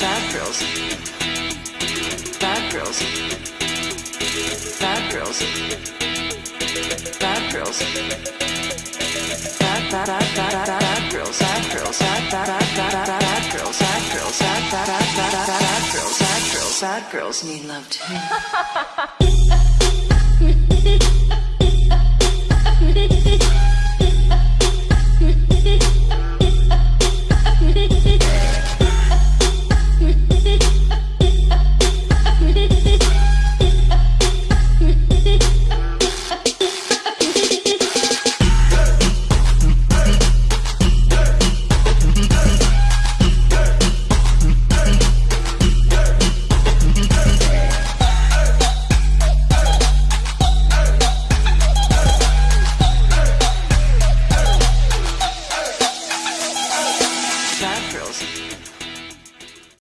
Bad girls. Bad girls. Bad girls. Bad girls. Bad bad bad bad bad bad girls. Bad girls. Bad bad bad bad bad bad girls. Bad girls. Bad bad bad bad bad bad girls. Bad girls. Bad girls need love too. chakras.